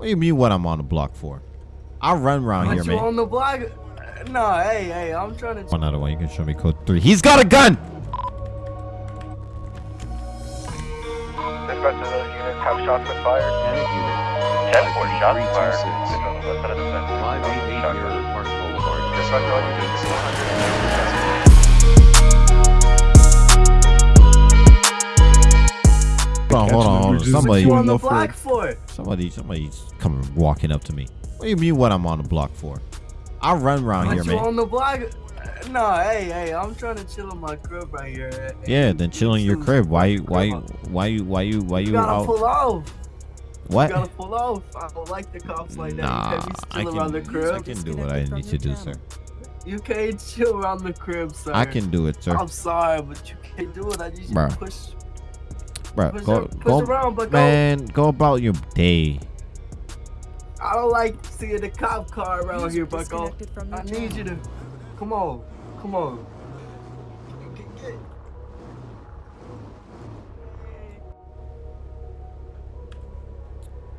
What do you mean what I'm on the block for? I run around Aren't here, you man. on the block? No, hey, hey, I'm trying to. One other one. You can show me code three. He's got a gun. Dispatch of those units have shots been fired. Panic unit. 10 4 shots fired. 326. The west side of the fence. 588 Shot Mirror fired. Park Boulevard. Dispatch all units. Hold on, hold on, hold on. Just- Somebody, you on the block for? somebody, somebody's coming walking up to me. What do you mean what I'm on the block for? I run around Aren't here, you man. on the block? Uh, no, hey, hey, I'm trying to chill in my crib right here. Yeah, then chill in your crib. Why you, why you, why you, why you, why You you gotta out? pull off. You What? gotta pull off. I don't like the cops like that. Nah, you can't be I still around the can, crib. I can do what I need to do, sir. You can't chill around the crib, sir. I can do it, sir. I'm sorry, but you can't do it. I need you to push, Bro, push, go, push go, around, but man, go about your day. I don't like seeing the cop car around here, Bucko. I need you to. Come on, come on. Get- get-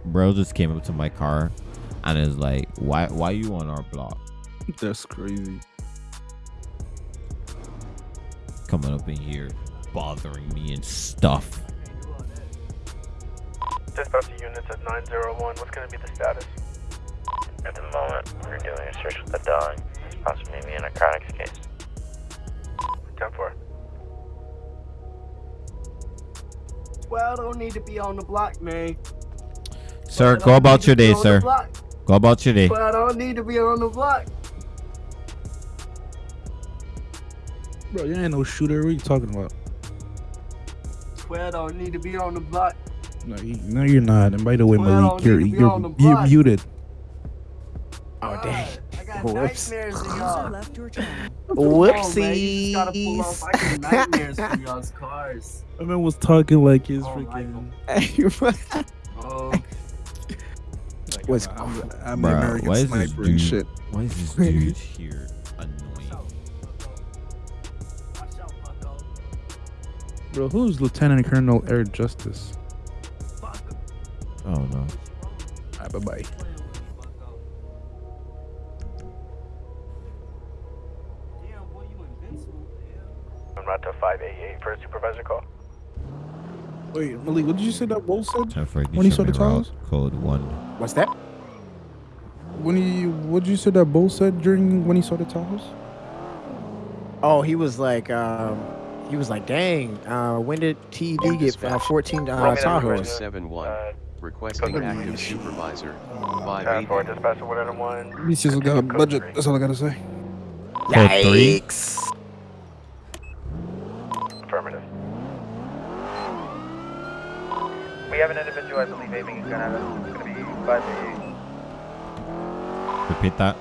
Bro just came up to my car and is like, why, why you on our block? That's crazy. Coming up in here, bothering me and stuff. Dispatch the units at 901. What's going to be the status? At the moment, we're doing a search with the dog. It's possibly be a narcotics case. 10 4. Well, don't need to be on the block, man. Sir, go about your day, sir. Go about your day. But I don't need to be on the block. Bro, you ain't no shooter. What are you talking about? Well, I don't need to be on the block. No, you, no, you're not. And by the way, Well, Malik, don't you're need to you're, you're muted. Oh, oh dang. I got Whoops. nightmares of left your channel. Come on, man. You just gotta pull off. I nightmares from y'all's cars. I man was talking like his Oh, freaking. Oh, Was I'm, I'm Bruh, the American why is this sniper and dude- shit. Why is this dude here annoying? watch out, Bucko. Bro, who's Lieutenant Colonel Air Justice? Damn, boy, you invincible. I'm not to 588 for a supervisor call. Wait, Malik, what did you say that Bull said? When he saw the towers? Code one. What's that? When he, what did you say that Bull said during when he saw the towers? Oh, he was like, um, he was like, dang, uh, when did TD get uh, 14 uh, Roll me Tahoes? request. 71. Uh, Requesting Code active three. supervisor. 10 4. 580. Dispatch to 101. He's just got a budget. three. That's all I gotta say. Code three. Yikes. Affirmative. We have an individual, I believe, aiming his gun at us. It's going to be 588. Repeat that.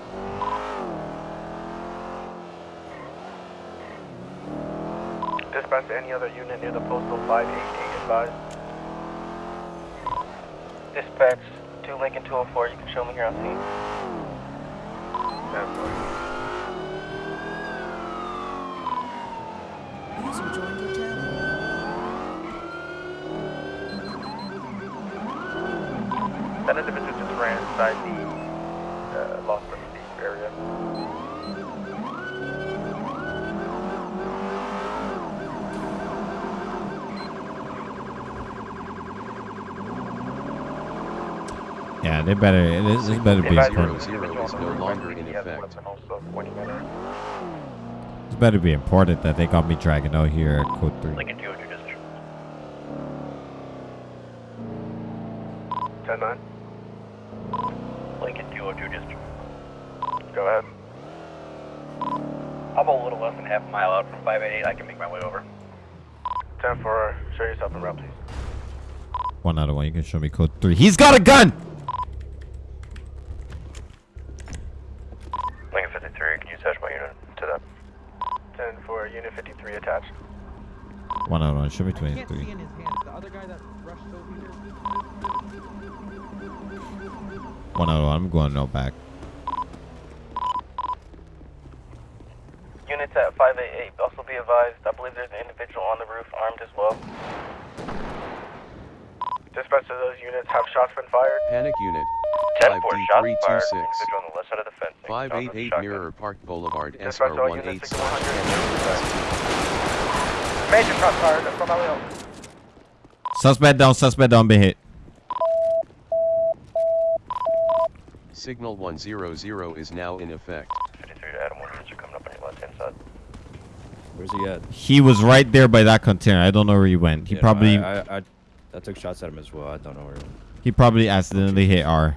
Dispatch to any other unit near the postal 588 advised. Dispatch to Lincoln 204. You can show me here on scene. User joined your channel. That individual just ran inside the uh, Los Angeles area. Yeah, they better. This, this better be important. Zero zero is no longer in He has a effect. weapon also pointing at us. This better be important that they got me dragging out here at code three. Lincoln 202 district. 10 9. Lincoln 202 district. Go ahead. I'm a little less than half a mile out from 588. I can make my way over. 10 4. Show yourself in route, please. One out of one. You can show me code three. He's got a gun. Lincoln 53, can you attach my unit to that? 10 for unit 53 attached. One out of one. Show me I can't see twenty-three. in hands. The other guy that rushed over here. One out of one. I'm going no back. Units at 588, also be advised, I believe there's an individual on the roof armed as well. Dispatch to those units. Have shots been fired? Panic unit. 10 4, shots fired. 5D326. Individual on the left side of the fence. Shots with 588 shotgun. Mirror Park Boulevard Dispatch to all SR18 units. slash 100. Major shots fired from Elio. Suspect down. Suspect down. Been hit. Signal 100 is now in effect. 53 to Adam 1 units are coming up on your left hand side. Where's he at? He was right there by that container. I don't know where he went. He Yeah, probably I, I, I, I took shots at him as well. I don't know where. he probably accidentally hit R.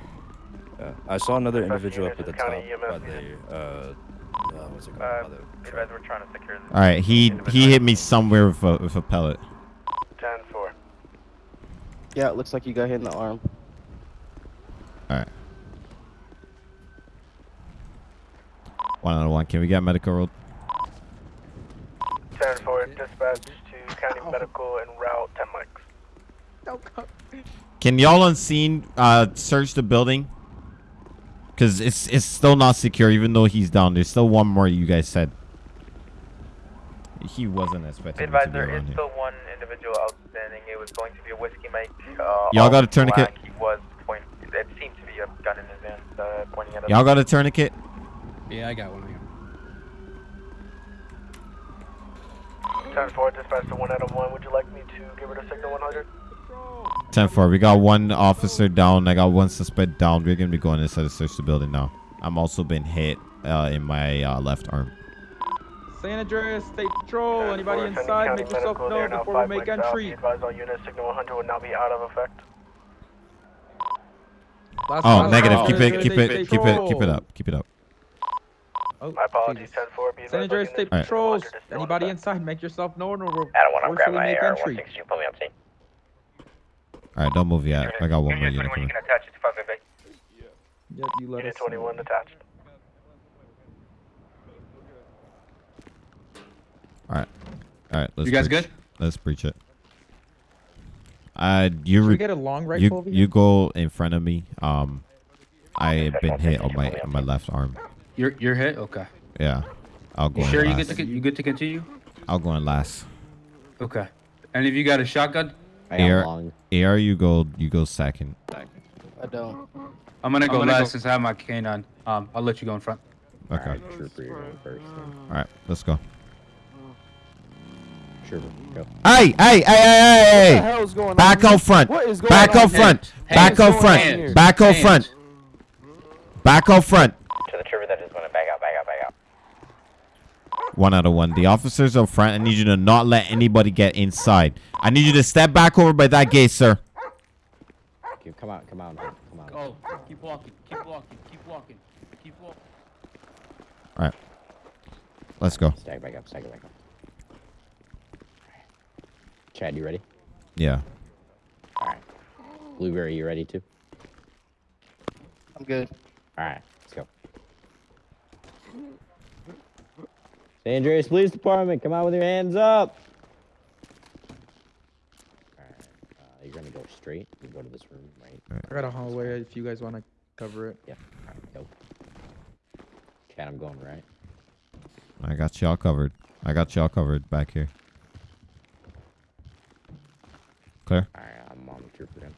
I saw another individual up at units, the top county EMS by the uh, uh what's it called? Uh, By the we're trying to secure the All right, he he hit me somewhere with a with a pellet. 10 4. Yeah, it looks like you got hit in the arm. All right. One out of one. Can we get medical road? 10 4. Dispatch to county medical and route 10 mics. Can y'all unseen uh search the building? Cause it's it's still not secure, even though he's down. There's still one more. You guys said he wasn't expecting. me to be around here. still one individual outstanding. It was going to be a whiskey Mike. Uh, Y'all got a tourniquet? black. He was pointing. It seemed to be a gun in his hand, uh, pointing at us. Y'all got a tourniquet? Yeah, I got one. 10 4. Dispatch to 1 out of 1. Would you like me to give it a signal 100? 10 4. We got one officer down. I got one suspect down. We're gonna be going inside to search the building now. I'm also been hit uh, in my uh, left arm. San Andreas State Patrol. 10-4, Anybody inside, county make yourself medical. They are known before we make entry. Advise all units. Signal 100 will now be out of effect. Last Oh, one. negative. Keep it, keep it, keep it, keep it up, keep it up. Oh, My apologies. 10 4. San Andreas State units. Alright. Patrols. 100 is still Anybody inside, make yourself known or we'll Adam 1, I'm grabbing forcefully my make AR entry. 162. Pull me up, team. All right, don't move yet. I got one more unit coming. attach it to 5 Yep, you let Unit us know. 21 attached. All right, all right. Let's You guys breach- good? Let's breach it. Uh, you Should re- get a long rifle you over you here? go in front of me. Um, I have been hit on my on my left arm. You're you're hit. Okay. Yeah, I'll go You in sure you last. good to you good to continue? I'll go in last. Okay. And if you got a shotgun, Air, air, you go you go second. I don't. I'm gonna I'm go gonna last go- since I have my canine. Um, I'll let you go in front. Okay. Alright, Trooper, you're going first. All right, let's go. Trooper, go. Hey, hey, hey, hey, hey, What the hey! hell's going Back on? out front. What is going Back on out here? front. Back Hands. out front. Back out Hands. front. Back out front. To the trooper that is going to back out, back out, back out. One out of one. The officers up front. I need you to not let anybody get inside. I need you to step back over by that gate, sir. Okay, come on, come on, come on. Go. Keep walking. Keep walking. Keep walking. Keep walking. All right. Let's go. Stag back up, stag back up. Chad, you ready? Yeah. Alright. Blueberry, you ready too? I'm good. Alright, let's go. San Andreas Police Department, come out with your hands up! Alright, uh, you're gonna go straight. You go to this room, right? I got a hallway if you guys want to cover it. Yep. Alright, go. Chad, I'm going right. I got y'all covered. I got y'all covered back here. Clear? Alright, I'm on the trooper then.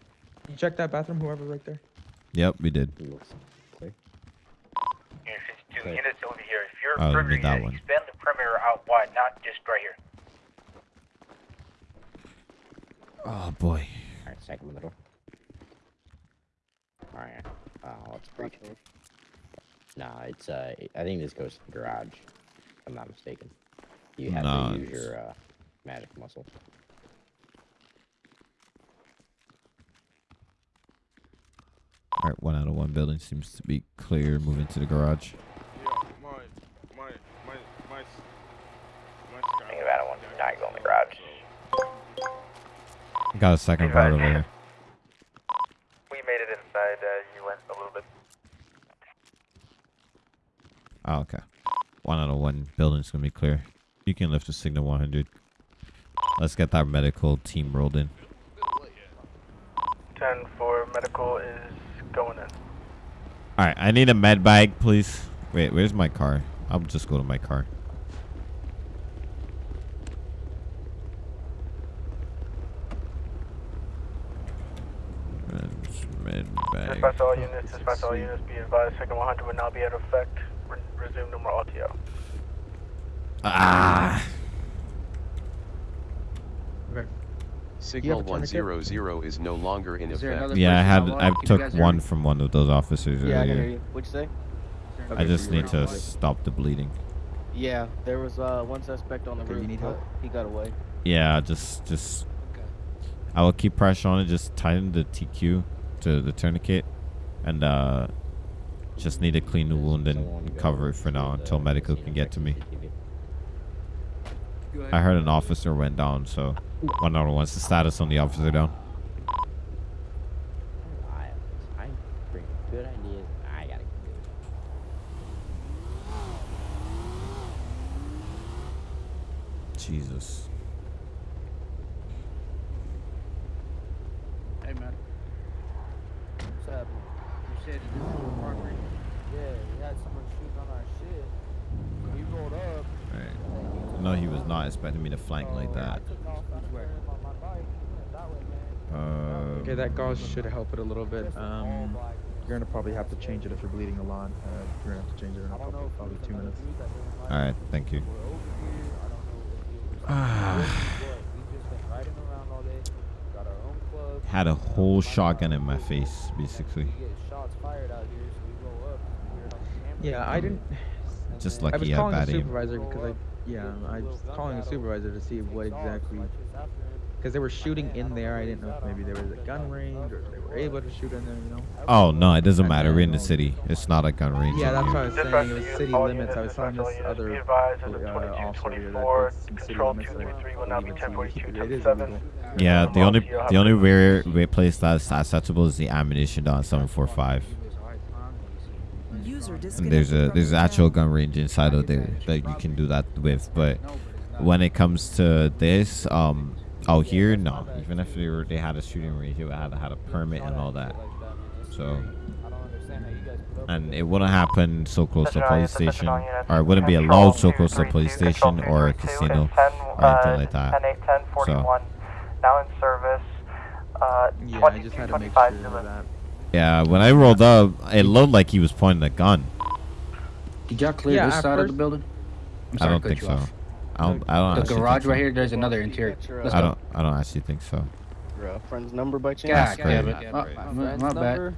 You check that bathroom, whoever right there. Yep, we did. He clear. Unit 52, Okay. units over here. If you're Oh, we did that unit, one. expand the perimeter out wide, not just right here. Oh boy. Alright, second middle. Alright, uh, let's breach it. Nah, it's, uh, I think this goes to the garage. If I'm not mistaken. You have Nah, to use it's- your, uh, magic muscle. All right, one out of one building seems to be clear. Moving to the garage. Think about it once go in the garage. Got a second part over here. We made it inside. Uh, you went a little bit. Oh, okay. One out of one building's gonna be clear. You can lift the signal 100. Let's get that medical team rolled in. 10 for Medical is going in. All right, I need a med bag, please. Wait, where's my car? I'll just go to my car. Dispatch all units dispatch all units, be advised, second 100 would now be out of effect. Re- resume no more RTO. Ah. Signal have a tourniquet? 100 is no longer in effect. Yeah, I had? I took one from one of those officers Yeah, I hear earlier. you. What'd you say? I just need to stop the bleeding. Yeah, there was uh, one suspect on the Okay, you need help? He got away. Yeah, just just Okay. I will keep pressure on it. Just tighten the TQ to the tourniquet, and uh, just need to clean the wound and cover it for now until medical can get to me. I heard an officer went down, so one one's the status on the officer down. I, I bring good ideas. I gotta do it. Jesus. Hey, man. What's happening? You said that this is the property? Yeah, we had someone shooting on our shit. We rolled up. Right. No, he was not expecting me to flank like that. took off after him on my bike. He went that way, man. Uh, Okay, that gauze should help it a little bit. Um, you're gonna probably have to change it if you're bleeding a lot. Uh, you're gonna have to change it in a couple, probably two minutes. all right, thank you. Had a whole shotgun in my face, basically. Yeah, I didn't. Just lucky I had calling the supervisor because I, yeah, I was calling the supervisor to see what exactly, because they were shooting in there. I didn't know if maybe there was a gun range or if they were able to shoot in there. You know. Oh no, it doesn't matter. We're in the city. It's not a gun range. Yeah, that's what I was saying. It was city limits. I was units, telling this other be advised, as of uh, officer here that some city limits. that 233 will now be even 1042 city- it is illegal. Yeah, the only the only rare, rare place that's acceptable is the ammunition down 745. And there's a there's an actual gun range inside of there that you can do that with. But when it comes to this, um, out here, no. Even if they were they had a shooting range, it would have had a permit and all that. So, and it wouldn't happen so close to a police station, or it wouldn't be allowed so close to a police station or a casino or anything like that. 10 8 10 41. Now in service. Uh, Yeah, I just had to make sure of that. Yeah, when I rolled up, it looked like he was pointing a gun. Did y'all clear Yeah, this at side of the building? I'm I don't think so. off. I don't. I don't. The garage think right so. here, there's another interior. Let's I don't. I don't actually think so. Your uh, friend's number by chance? God That's damn crazy. it. My my, my bad.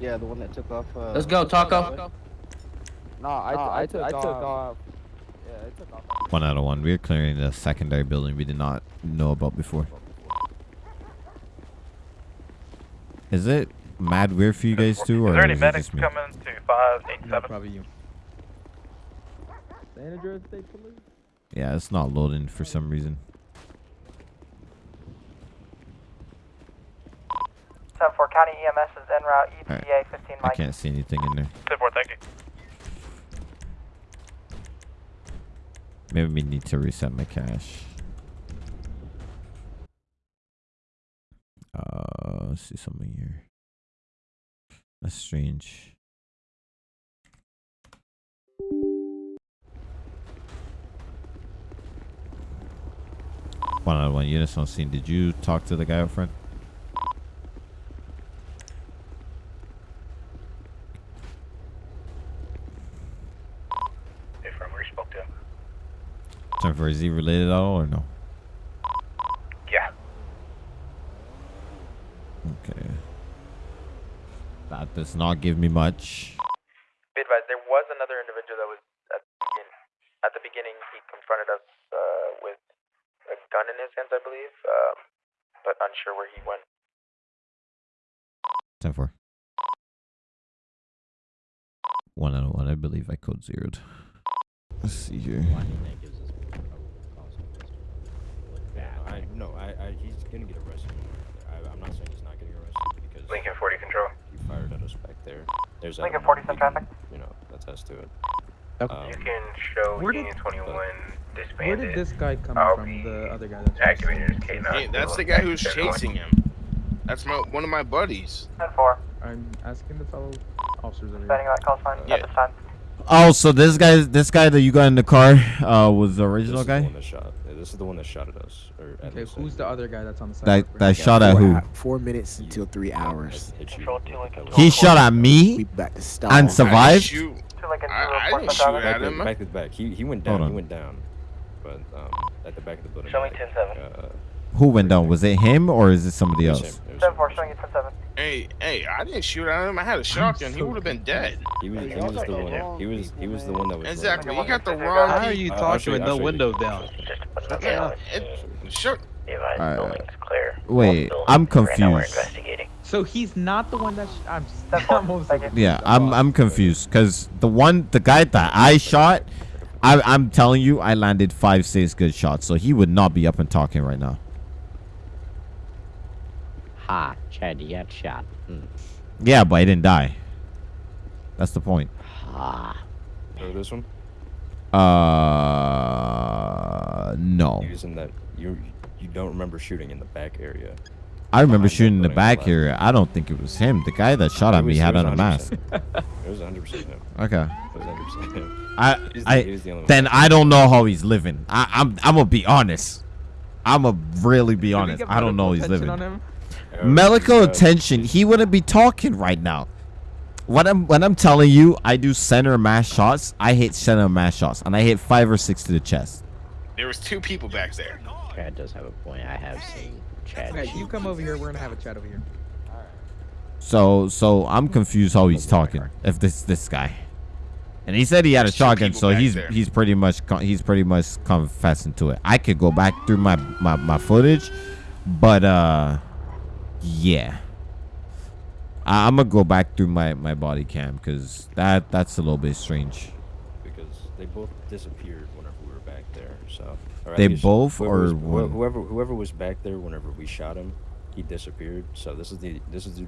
Yeah, the one that took off. Uh, Let's go, Taco. No, I, I, took, I took off. Yeah, I took off. One out of one. We're clearing the secondary building we did not know about before. Is it mad weird for you guys too, or Is there any is it medics coming to 587? No, probably you. San Andreas State Police. Yeah, it's not loading for some reason. 74 County EMS is en route, Alright. ETA 15 I can't see anything in there. 74, thank you. Maybe we need to reset my cache. Uh, let's see something here. That's strange. One of one units on scene. Did you talk to the guy up front? Hey, from where you spoke to? Time for is he related at all or no? Yeah. Okay. That does not give me much. Be advised, there was another individual that was at the, begin, at the beginning. He confronted us uh, gun in his hands, I believe, um, but unsure where he went. Ten four. One out of one. I believe I code zeroed. Let's see here. I think that gives us probably cause for this to look bad. I no, I, I he's gonna get arrested. I, I'm not saying he's not getting arrested because Lincoln 40 Control. he fired at us back there. There's a Lincoln evidence 40 we some traffic. You know, attest to it. Okay. Um, You can show Where did- Union 21 Where did this guy come I'll from? The other guy that's activated as K9. Hey, that's the guy who's chasing him. That's my one of my buddies. 10 4. I'm asking the fellow officers over Standing here. call sign Yeah. at this time. Oh, so this guy, this guy that you got in the car, uh, was the This original is the guy. one that shot. yeah, This is the one that shot at us. Or at Okay, who's the other guy that's on the side? That that shot at four, who? four minutes until three hours. He shot at me back to stop. and survived. didn't shoot. I, I didn't shoot at him. back to back. He he went down. He went down. But um, at the back of the building. Show me 10-7. Uh, Who went down? Was it him or is it somebody else? him, it was Seven him. four, showing you ten seven. Hey, hey, I didn't shoot at him. I had a shotgun. He would have been dead. He was, he was the one. He was he was the one that was. like- Exactly. You got the How wrong. are you I'll talking you- with I'll no show you. down? Just Yeah, it, sure. The advised Alright. building's clear. Wait, I'm buildings right confused. So he's not the one that sh- I'm. That's. I'm almost Thank like- you. Yeah, I'm I'm confused because the one, the guy that I shot, I I'm telling you, I landed five six good shots, so he would not be up and talking right now. Ha, Chad, you got shot. Hmm. Yeah, but I didn't die. That's the point. Ha. Oh, this one. Uh, no. He was in that. You you don't remember shooting in the back area. I remember behind shooting in the building on the back left. here. I don't think it was him. The guy that shot at me was- had on a mask. 100%. It was 100 percent him. Okay. It was 100 percent him. I He the- I he the only one. then I don't know how he's living. I, I'm I'm gonna be honest. I'm gonna really be Did honest. I don't know how he's living. attention on him? Oh, Medical God. attention. He wouldn't be talking right now. When I'm when I'm telling you, I do center mass shots. I hit center mass shots, and I hit five or six to the chest. There was two people back there. Chad does have a point. I have seen Chad Okay, you come over here. We're gonna have a chat over here. So so I'm confused how he's talking. If this this guy, and he said he had a shotgun, so he's there. he's pretty much he's pretty much confessing to it. I could go back through my my, my footage, but uh, yeah. I, I'm gonna go back through my my body cam because that that's a little bit strange. because they both disappeared whenever we were back there. So or They both whoever or was- whoever whoever was back there whenever we shot him, he disappeared. So this is the this is the,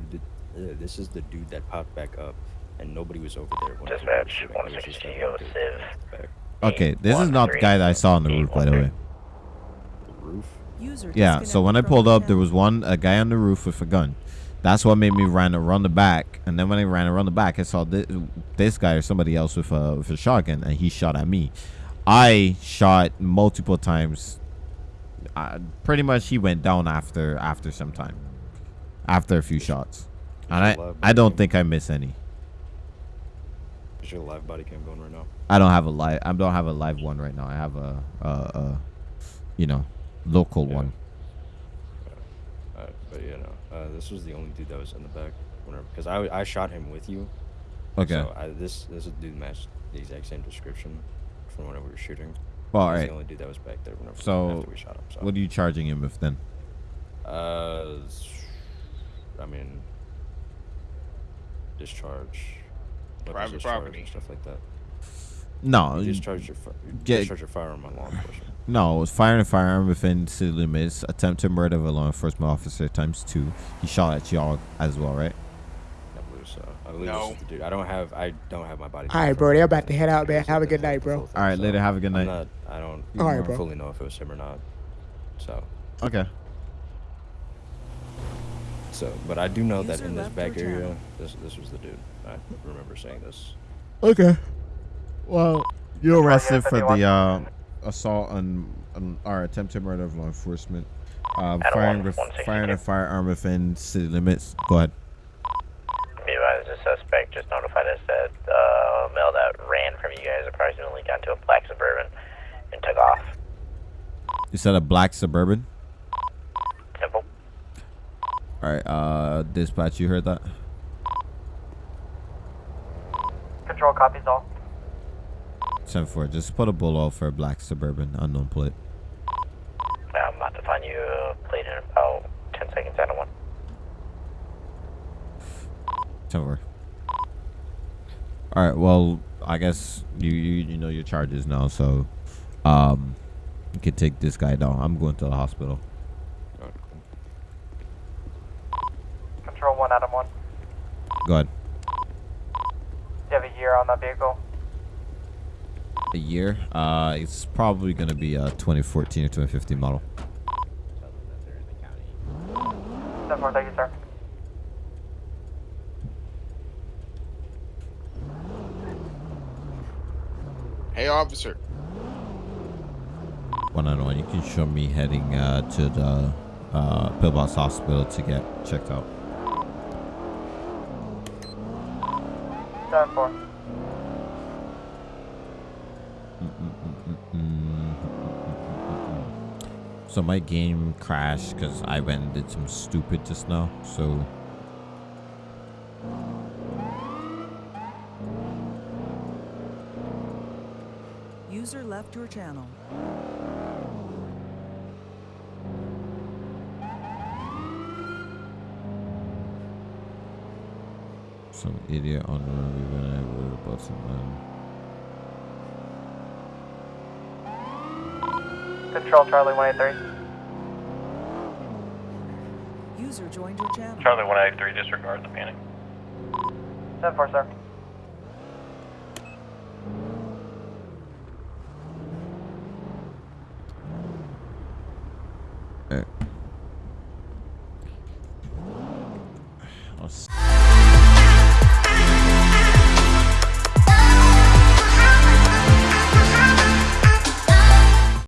the uh, this is the dude that popped back up, and nobody was over there. whenever we were Dispatch, shooting. It was just that 160 dude Okay, this is not the guy that I saw on the roof, by the way. The roof. Yeah, so when I pulled up, there was one a guy on the roof with a gun. That's what made me run around the back. And then when I ran around the back, I saw this, this guy or somebody else with a with a shotgun, and he shot at me. I shot multiple times. Uh, pretty much, he went down after after some time, after a few shots, and I I don't think I miss any. Is your live body cam going right now? I don't have a live. I don't have a live one right now. I have a, a, a you know, local Yeah. one. Uh, but you know, uh, this was the only dude that was in the back. Whenever, because I I shot him with you. Okay. So I, this this dude matched the exact same description from whenever we were shooting. Well, He's alright. the only dude that was back there whenever So, after we shot him. So. what are you charging him with then? Uh, I mean, discharge, weapons Private discharge property. and stuff like that. No, You you- discharge your you get- discharge your firearm on law enforcement. No, it was firing a firearm within city limits, attempt to murder of a law enforcement officer times two. He shot at y'all as well, right? I believe so. I believe No. this is the dude. I don't have I don't have my body. All right, bro. from They're about to head out, man. Have a good night, bro. thing, All right, so later. Have a good night. not. I don't. All right, don't bro. fully know if it was him or not. So. Okay. So, but I do know that in this back area, channel. this this was the dude. I remember saying this. Okay. Well, you're arrested for the uh, assault on, on or attempt to murder of law enforcement. Um, Adam firing one, with 162. firing a firearm within city limits. Go ahead. Be advised, the suspect just notified us that uh, a male that ran from you guys approximately got into a black suburban and took off. You said a black suburban. All right. Uh, dispatch. You heard that? Control copies all. Ten four. Just put a bull off for a black suburban unknown plate. I'm about to find you a plate in about 10 seconds, Adam 1. Ten four. All right. Well, I guess you you, you know your charges now, so um, you can take this guy down. I'm going to the hospital. Alright, cool. Control 1, Adam 1. Go ahead. Do you have a year on that vehicle? A year? Uh, it's probably gonna be a 2014 or 2015 model. Tell them that in the county. 7 4, thank you, sir. Hey, officer. One on one, you can show me heading uh, to the uh, Pillbox Hospital to get checked out. Seven four. So my game crashed because I went and did some stupid just now. So User left your channel. some idiot on the road we went over the man. Control Charlie 183. User joined your channel. Charlie 183, disregard the panic. 7 4, sir.